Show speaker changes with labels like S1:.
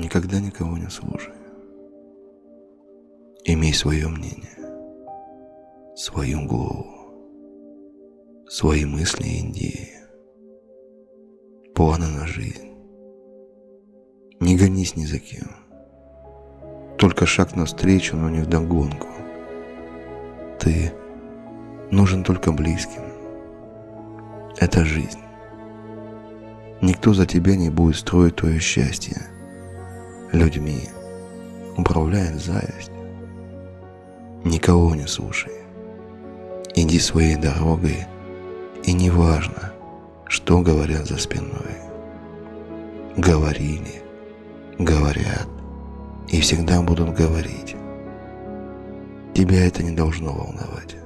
S1: Никогда никого не слушай. Имей свое мнение, свою голову, свои мысли и идеи, планы на жизнь. Не гонись ни за кем. Только шаг навстречу, но не вдогонку. Ты нужен только близким. Это жизнь. Никто за тебя не будет строить твое счастье. Людьми управляет зависть. Никого не слушай. Иди своей дорогой, и не важно, что говорят за спиной. Говорили, говорят и всегда будут говорить. Тебя это не должно волновать.